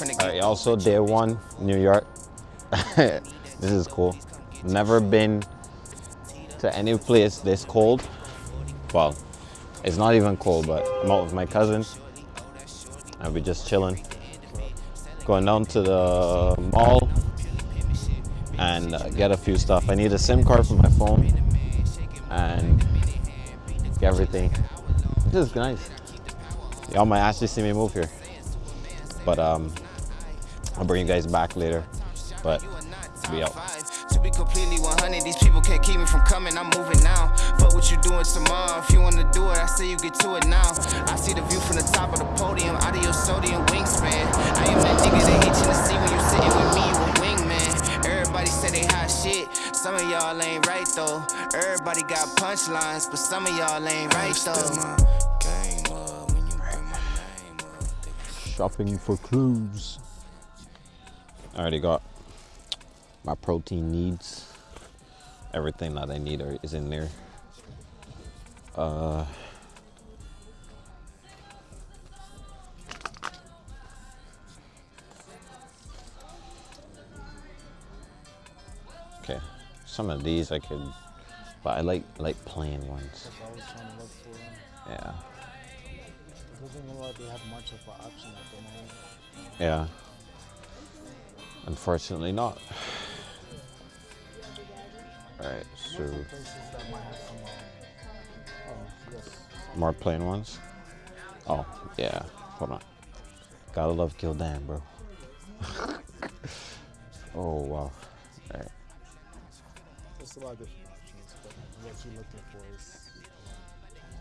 Same little nigga from the All right, also day one, New York. this is cool. Never been to any place this cold. Well, it's not even cold, but I'm out with my cousin. And we're just chilling. Going down to the mall and uh, get a few stuff. I need a SIM card for my phone and everything. This is nice. Y'all might actually see me move here. But um, I'll bring you guys back later. But we out. To be completely 100, these people can't keep me from coming. I'm moving now. Fuck what you doing tomorrow. If you wanna do it, I say you get to it now. I see the view from the top of the podium. Out of your sodium wingspan. I am that nigga they itching to see when you sitting with me. You a wingman. Everybody say they hot shit. Some of y'all ain't right though. Everybody got punchlines, but some of y'all ain't right though. my game uh, up. I already got my protein needs. Everything that I need is in there. Uh, okay, some of these I could, but I like like plain ones. I was trying to look for them. Yeah, It doesn't look like they have much of an option at the moment. yeah. Unfortunately, not. All right, so more plain ones. Oh yeah, hold on. Gotta love Gildan, bro. oh wow. All right. There's a lot of different options, but what you're looking for is.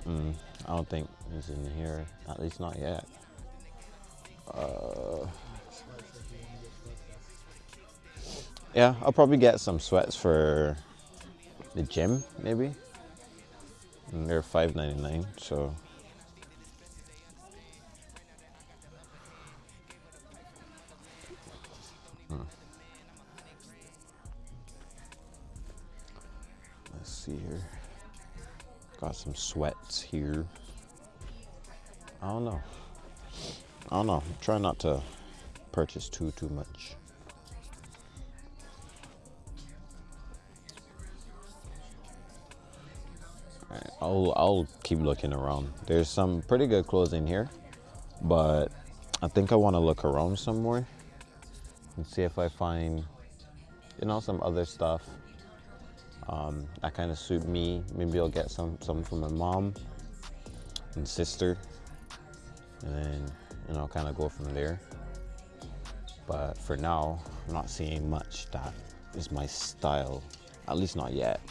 Mm, I don't think it's in here. At least not yet. Uh, yeah, I'll probably get some sweats for the gym, maybe. And they're five ninety nine, so. Hmm. Let's see here. Got some sweats here. I don't know. I don't know. Try not to purchase too too much. I'll I'll keep looking around. There's some pretty good clothes in here, but I think I want to look around some more and see if I find, you know, some other stuff um, that kind of suit me. Maybe I'll get some some for my mom and sister, and then you know kind of go from there. But for now, I'm not seeing much that is my style, at least not yet.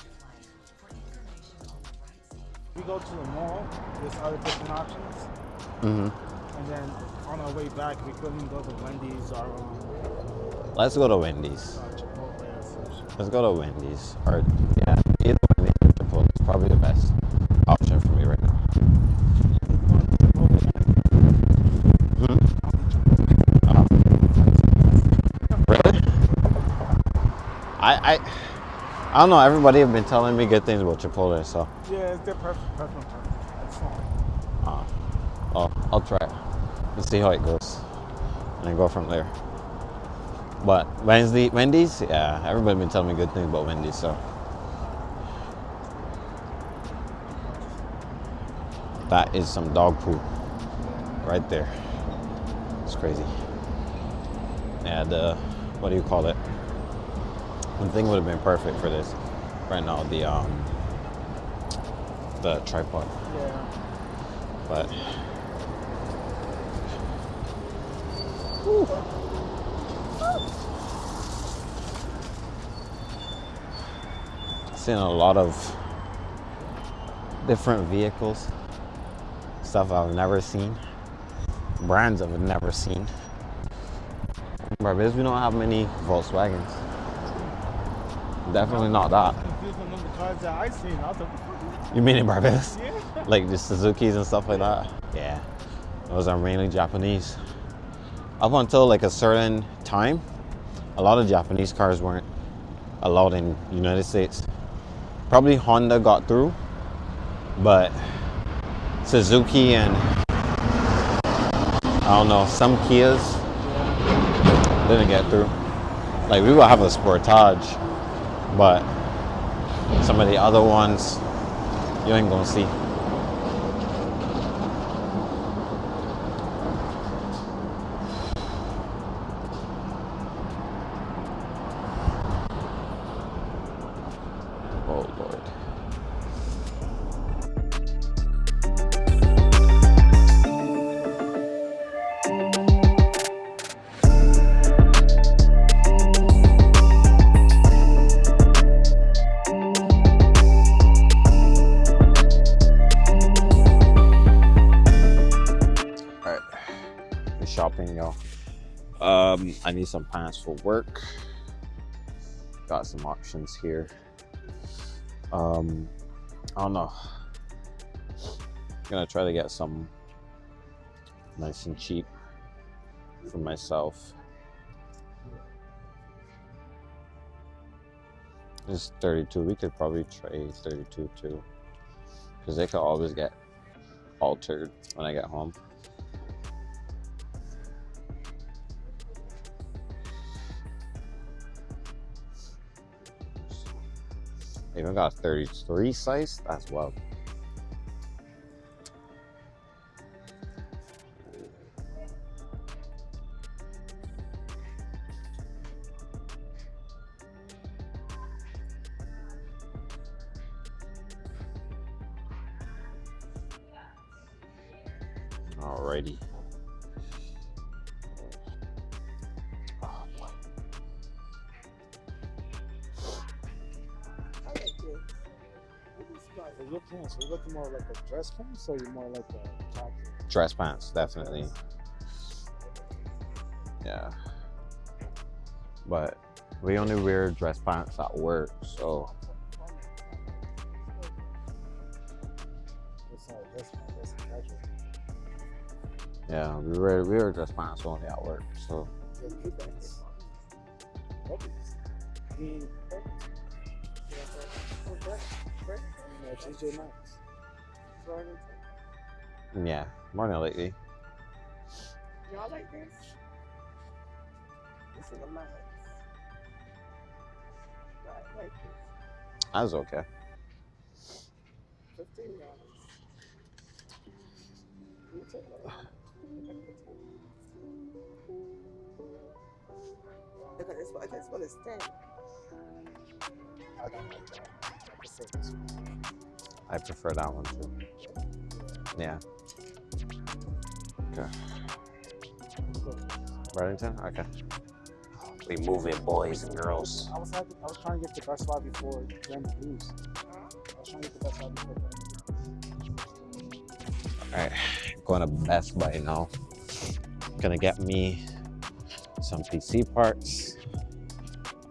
We go to the mall, there's other different options. Mm-hmm. And then on our way back, we couldn't go to Wendy's or um, Let's go to Wendy's. Chipotle or sushi. Let's go to Wendy's. Or yeah, either Wendy's or Chipotle is probably the best option for me right now. Really? I I I don't know. Everybody have been telling me good things about Chipotle, so Yeah, it's their perfect. It's uh, I'll I'll try it and see how it goes, and then go from there. But Wednesday, Wendy's, yeah, everybody been telling me good things about Wendy's, so. That is some dog poop right there. It's crazy. Yeah, the what do you call it? One thing would have been perfect for this right now, the um the tripod. Yeah. But seeing a lot of different vehicles, stuff I've never seen, brands I've never seen. Barbados, we don't have many Volkswagens. Definitely not that. Confused with the cars that seen. I was like, You mean in Barbados? yeah. Like the Suzuki's and stuff like that? Yeah. Those are mainly Japanese. Up until like a certain time, a lot of Japanese cars weren't allowed in United States. probably Honda got through, but Suzuki and I don't know some Kias didn't get through. Like we will have a Sportage, but some of the other ones you ain't gonna see. Um, I need some pants for work. Got some options here. Um, I don't know. gonna try to get some nice and cheap for myself. This is 32. We could probably trade 32 too. Because they could always get altered when I get home. Even got a 33 size? That's well. Is your pants? Are you looking more like a dress pants or you more like a casual? Dress pants, definitely. Yeah. But we only wear dress pants at work, so It's not a dress pants. That's a casual. yeah, we wear we wear dress pants only at work. So TJ Maxx. yeah, more than lately. Y'all like this? This is a max. I like this. That's okay. Fifteen dollars. You take that. Look at this one. This one is ten. I don't like that. I prefer this one. I prefer that one too. Yeah. Okay. Burlington? Okay. We moving boys and girls. I was happy, I was trying to get the best buy before Brandon lose. I was trying to get the best buy before Brandon. Alright, going to Best Buy now. Gonna get me some PC parts.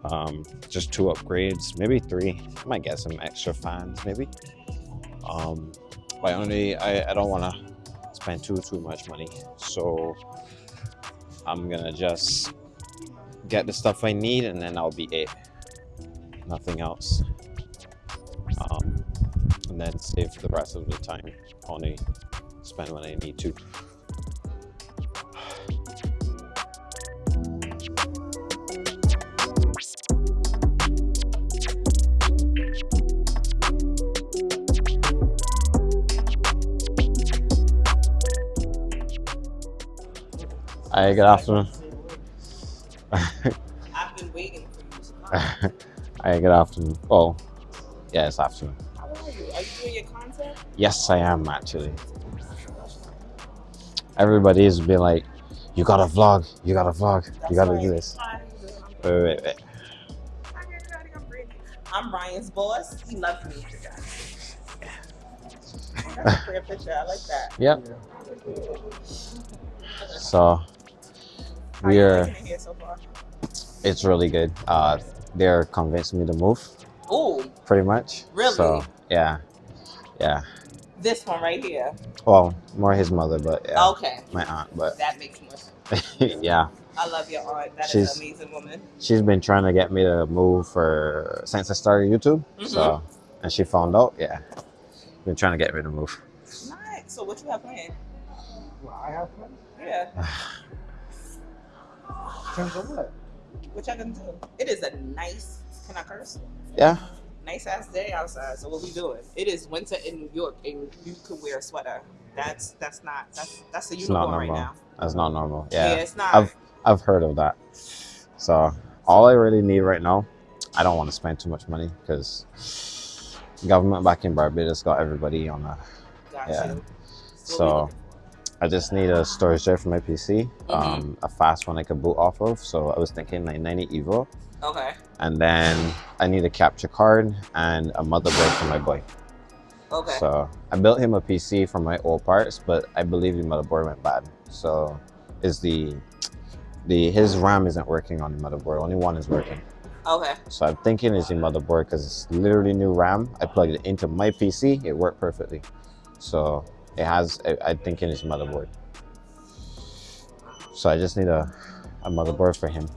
Um, just two upgrades, maybe three. I might get some extra fans, maybe. Um, but only I, I don't want to spend too too much money, so I'm gonna just get the stuff I need, and then I'll be it. Nothing else. Um, and then save the rest of the time. Only spend when I need to. Hi, good afternoon. I've been waiting for you to come. Good afternoon. Oh, yeah, it's afternoon. How are you? Are you doing your content? Yes, I am actually. Everybody's been like, you gotta vlog, you gotta vlog, you gotta do this. Hi, Wait, wait, wait, wait. Hi, everybody. I'm Brittany. I'm Ryan's boss. He loves me. That's a pretty picture. I like that. Yep. So How you we're it here so far? it's really good. Uh, they're convincing me to move, Ooh, pretty much. Really? So yeah, yeah. this one right here. Well, more his mother, but yeah, Okay, my aunt. But that makes more sense. yeah, I love your aunt. That is She's- an amazing woman. she's been trying to get me to move for since I started YouTube. So and she found out. Yeah, been trying to get me to move. Nice. So what you have planned? What I have fun? Yeah. Terms of what? What y'all gonna do? It is a nice. Can I curse? Yeah, Nice ass day outside. So what we doing? It is winter in New York, and you could wear a sweater. That's that's not that's that's a it's right now. That's not normal. Yeah, Yeah, it's not. I've I've heard of that. So all I really need right now, I don't want to spend too much money because government back in Barbados got everybody on a. Got yeah. you. So I just need a storage drive for my PC, um, a fast one I could boot off of. So I was thinking like 90 Evo. Okay. and then I need a capture card and a motherboard for my boy. Okay. So I built him a PC from my old parts, but I believe the motherboard went bad. So is the the his RAM isn't working on the motherboard. Only one is working. okay. So I'm thinking it's the motherboard because it's literally new RAM. I plugged it into my PC, it worked perfectly. So it has. I, think, in his motherboard. So I just need a a motherboard for him.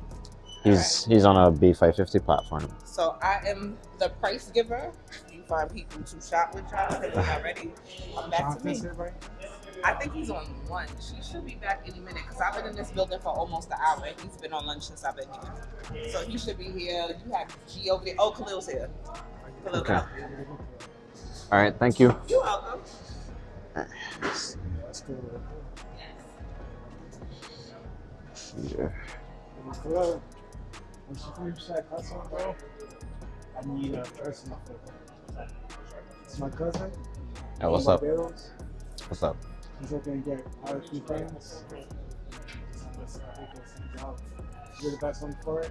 He's he's on a B550 platform. So I am the price giver. You find people to shop with y'all. If you're not ready, come back to me. Right? I think he's on lunch. He should be back any minute because I've been in this building for almost an hour. and He's been on lunch since I've been here. So he should be here. You have G over there. Oh, Khalil's here. Khalil Okay. All right, thank you. You're welcome. Let's go. Yeah. Hello. When she that hustle, bro, I need a person for It's my cousin. Hey, what's up? Barbados. What's up? He's looking to get few friends. You're the best one for it.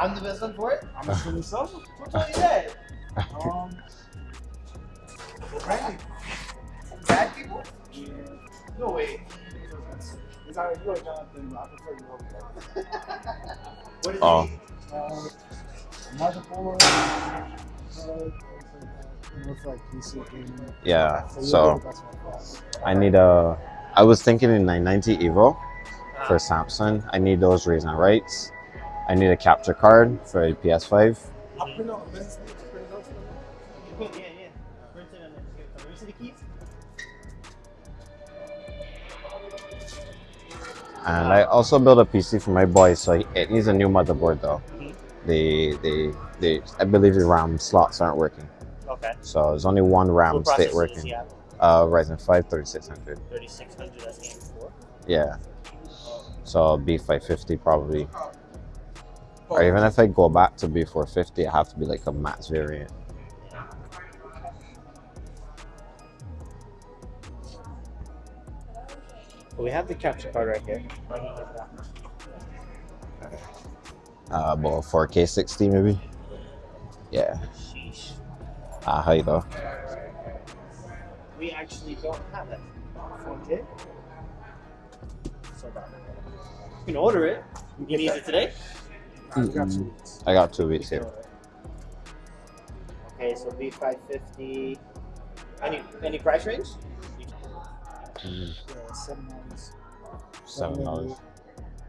I'm the best one for it. I'm assuming so. Who told you that? Um, Randy. Bad people? Yeah. No way. It's alright, you are Jonathan, but I prefer you over there. What is Oh. it? Um, motherboard, uh, things like that. You know, for like PC gaming. Yeah. you're So the best one for it. I need a. I was thinking in 990 Evo for Samsung. I need those reads and writes. I need a capture card for the PS5. I'll print And I also built a PC for my boy, so it needs a new motherboard though. Mhm. The the the I believe the RAM slots aren't working. Okay. So there's only one RAM what state working. Uh, Ryzen 5 3600. 3600 that's game before. Yeah. So B550 probably. Or even if I go back to B450, it have to be like a max variant. We have the capture card right here. Uh, about 4K 60 maybe. Yeah. Sheesh. Ah, how you go? We actually don't have it. Okay. So bad. You can order it. You need it today? Two weeks. I got two weeks here. Okay, so B550. Any any price range? Mm, Yeah, seven dollars. Seven dollars.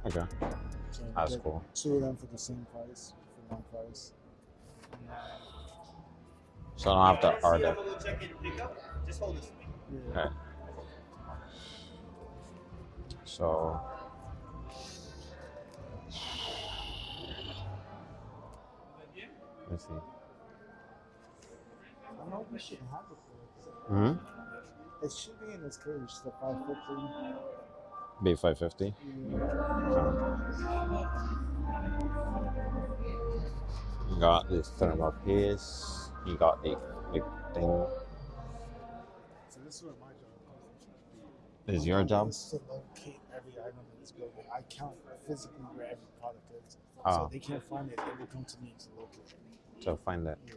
Okay, So that's cool. Two of them for the same price, for one price. So I don't have to order. Have a little check in and pick up. Just hold this for me. Yeah. Okay. So. Let's see. I don't know if we should have it for hmm it. Should be in this cage, the 550. B550. You got this thermal paste. You got the, the thing. So this is what my job is. Is your job? Is to locate every item in this building. I count physically where every product is. Ah. So they can't find it, they will come to me to locate it. To find it. Yeah.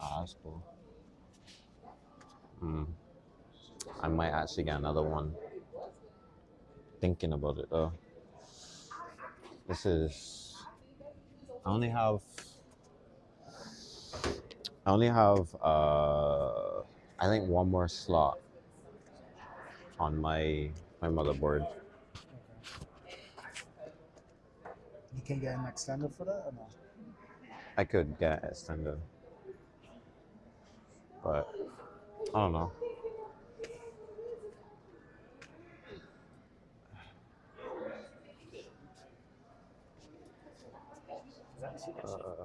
Ah, that's cool. Hmm. I might actually get another one. Thinking about it though. This is. I only have. I only have. Uh, I think one more slot on my my motherboard. You can get an extender for that or no? I could get extended. but I don't know. Uh,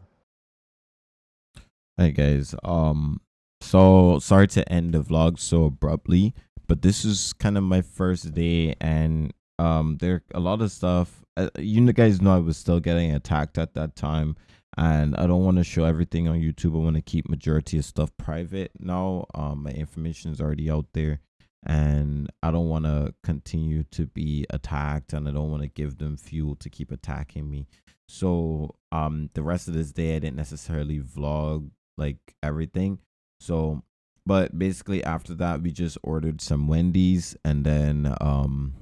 Hey guys, um, so sorry to end the vlog so abruptly, but this is kind of my first day, and um, there a lot of stuff. Uh, you guys know I was still getting attacked at that time, and I don't want to show everything on YouTube. I want to keep majority of stuff private now. Um, my information is already out there, and I don't want to continue to be attacked, and I don't want to give them fuel to keep attacking me. So um, the rest of this day I didn't necessarily vlog like everything. So, but basically after that we just ordered some Wendy's and then um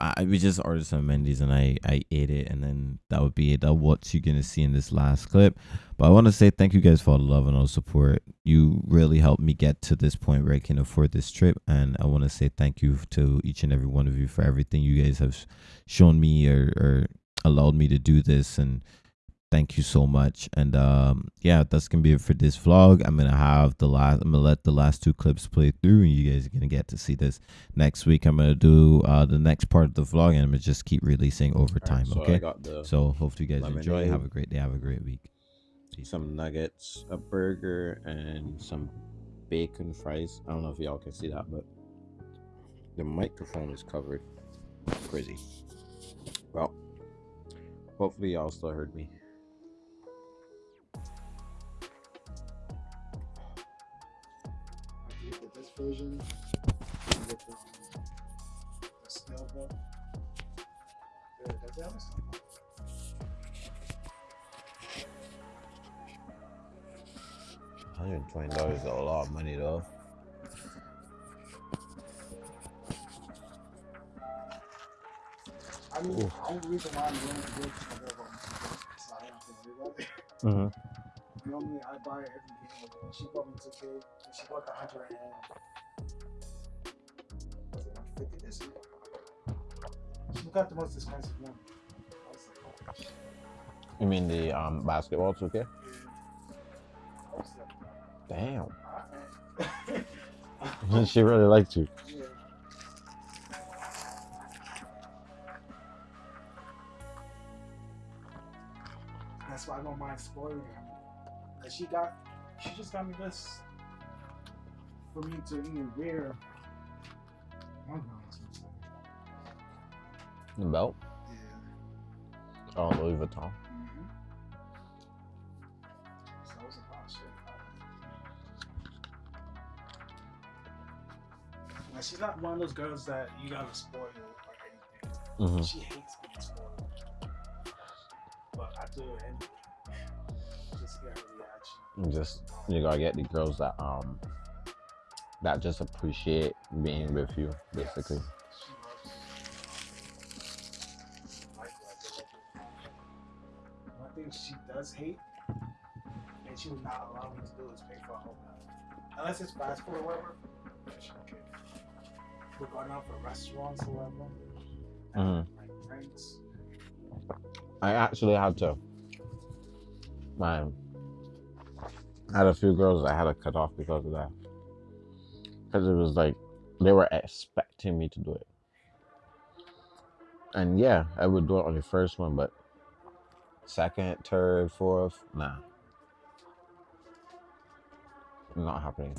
I we just ordered some Wendy's and I I ate it and then that would be it. That what you're gonna see in this last clip. But I want to say thank you guys for all the love and all the support. You really helped me get to this point where I can afford this trip, and I want to say thank you to each and every one of you for everything you guys have shown me or, or allowed me to do this and thank you so much and um yeah that's gonna be it for this vlog i'm gonna have the last i'm gonna let the last two clips play through and you guys are gonna get to see this next week i'm gonna do uh the next part of the vlog and i'm gonna just keep releasing over time so okay so hopefully you guys enjoy have a great day have a great week some nuggets, a burger, and some bacon fries. I don't know if y'all can see that, but the microphone is covered. Crazy. Well, hopefully y'all still heard me. Version with the, um, the scale book. Yeah, does that? Hundred and twenty dollars is a lot of money, though. I mean, Oof. the only reason why I'm willing to do it is because I want to so I don't have to worry about it. Mm-hmm. Normally, I buy every game. Like, she bought me 2K, and she bought the 100 and. Was it 150 this year? She got the most expensive one. Like, oh. You mean the um basketball 2K? Yeah. I was like, Damn. she really liked you. Yeah. That's why I don't mind spoiling her. Like she got, she just got me this for me to even wear. one of those. The belt. Yeah. Oh, Louis Vuitton. Mm-hmm. So it was about shit. Like she's not one of those girls that you gotta spoil or anything. Mm-hmm. She hates being spoiled. But I do it anyway. Just get her reaction. Just you gotta get the girls that um that just appreciate being with you, basically. One thing she does hate, and she would not allow me to do, is pay for a whole night. Unless it's fast food or whatever. She don't care. We're going out for restaurants or whatever. Mhm. Like drinks. I actually had to. Man, I had a few girls I had to cut off because of that. Because it was like they were expecting me to do it. And yeah, I would do it on the first one, but second, third, fourth, nah. Not happening.